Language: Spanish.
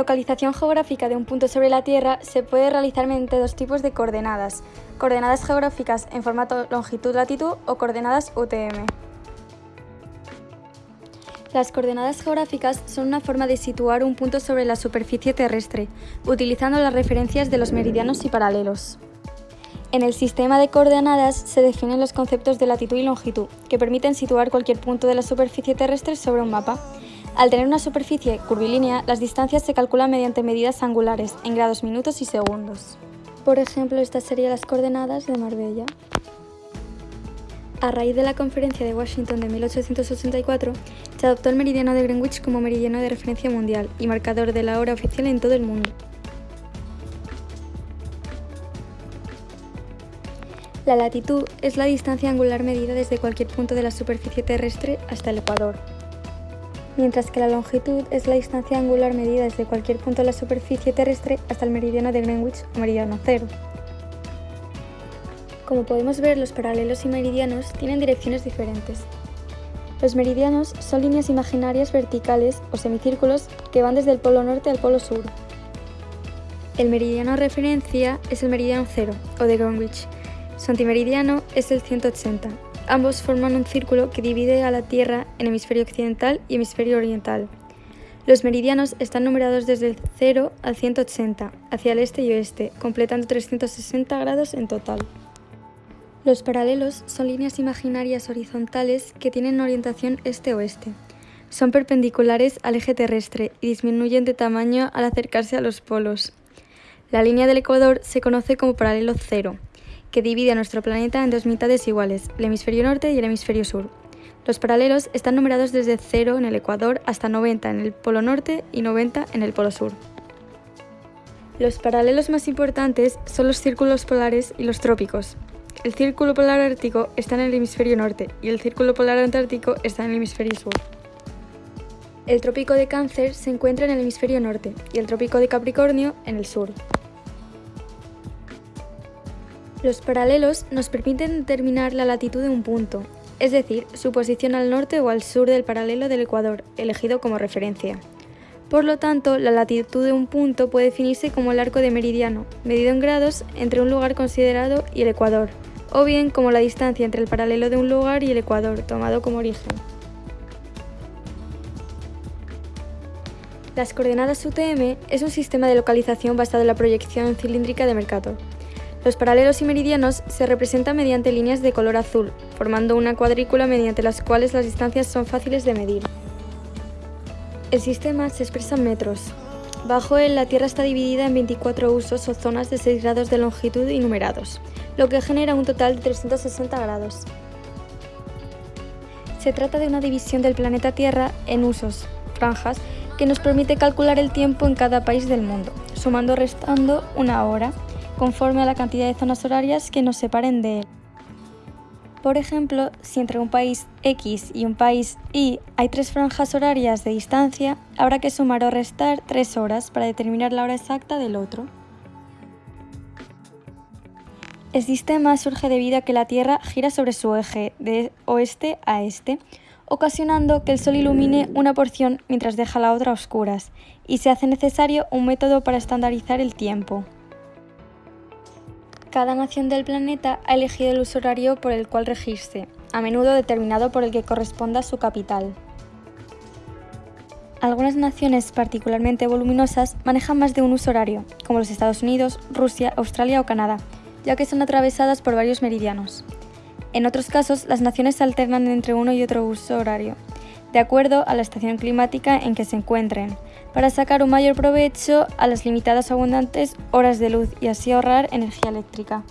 localización geográfica de un punto sobre la Tierra se puede realizar mediante dos tipos de coordenadas, coordenadas geográficas en formato longitud-latitud o coordenadas UTM. Las coordenadas geográficas son una forma de situar un punto sobre la superficie terrestre, utilizando las referencias de los meridianos y paralelos. En el sistema de coordenadas se definen los conceptos de latitud y longitud, que permiten situar cualquier punto de la superficie terrestre sobre un mapa. Al tener una superficie curvilínea, las distancias se calculan mediante medidas angulares, en grados, minutos y segundos. Por ejemplo, estas serían las coordenadas de Marbella. A raíz de la Conferencia de Washington de 1884, se adoptó el meridiano de Greenwich como meridiano de referencia mundial y marcador de la hora oficial en todo el mundo. La latitud es la distancia angular medida desde cualquier punto de la superficie terrestre hasta el ecuador, mientras que la longitud es la distancia angular medida desde cualquier punto de la superficie terrestre hasta el meridiano de Greenwich o meridiano cero. Como podemos ver, los paralelos y meridianos tienen direcciones diferentes. Los meridianos son líneas imaginarias verticales o semicírculos que van desde el polo norte al polo sur. El meridiano referencia es el meridiano cero o de Greenwich. Su antimeridiano es el 180. Ambos forman un círculo que divide a la Tierra en hemisferio occidental y hemisferio oriental. Los meridianos están numerados desde el 0 al 180, hacia el este y oeste, completando 360 grados en total. Los paralelos son líneas imaginarias horizontales que tienen orientación este-oeste. Son perpendiculares al eje terrestre y disminuyen de tamaño al acercarse a los polos. La línea del ecuador se conoce como paralelo cero, que divide a nuestro planeta en dos mitades iguales, el hemisferio norte y el hemisferio sur. Los paralelos están numerados desde 0 en el ecuador hasta 90 en el polo norte y 90 en el polo sur. Los paralelos más importantes son los círculos polares y los trópicos. El círculo polar ártico está en el hemisferio norte y el círculo polar antártico está en el hemisferio sur. El trópico de Cáncer se encuentra en el hemisferio norte y el trópico de Capricornio en el sur. Los paralelos nos permiten determinar la latitud de un punto, es decir, su posición al norte o al sur del paralelo del ecuador, elegido como referencia. Por lo tanto, la latitud de un punto puede definirse como el arco de meridiano, medido en grados entre un lugar considerado y el ecuador, o bien como la distancia entre el paralelo de un lugar y el ecuador, tomado como origen. Las coordenadas UTM es un sistema de localización basado en la proyección cilíndrica de Mercator. Los paralelos y meridianos se representan mediante líneas de color azul, formando una cuadrícula mediante las cuales las distancias son fáciles de medir. El sistema se expresa en metros. Bajo él, la Tierra está dividida en 24 usos o zonas de 6 grados de longitud y numerados lo que genera un total de 360 grados. Se trata de una división del planeta Tierra en usos, franjas, que nos permite calcular el tiempo en cada país del mundo, sumando restando una hora, conforme a la cantidad de zonas horarias que nos separen de él. Por ejemplo, si entre un país X y un país Y hay tres franjas horarias de distancia, habrá que sumar o restar tres horas para determinar la hora exacta del otro. El sistema surge debido a que la Tierra gira sobre su eje de oeste a este, ocasionando que el Sol ilumine una porción mientras deja la otra a oscuras, y se hace necesario un método para estandarizar el tiempo. Cada nación del planeta ha elegido el uso horario por el cual regirse, a menudo determinado por el que corresponda a su capital. Algunas naciones particularmente voluminosas manejan más de un uso horario, como los Estados Unidos, Rusia, Australia o Canadá, ya que son atravesadas por varios meridianos. En otros casos, las naciones alternan entre uno y otro uso horario, de acuerdo a la estación climática en que se encuentren, para sacar un mayor provecho a las limitadas abundantes horas de luz y así ahorrar energía eléctrica.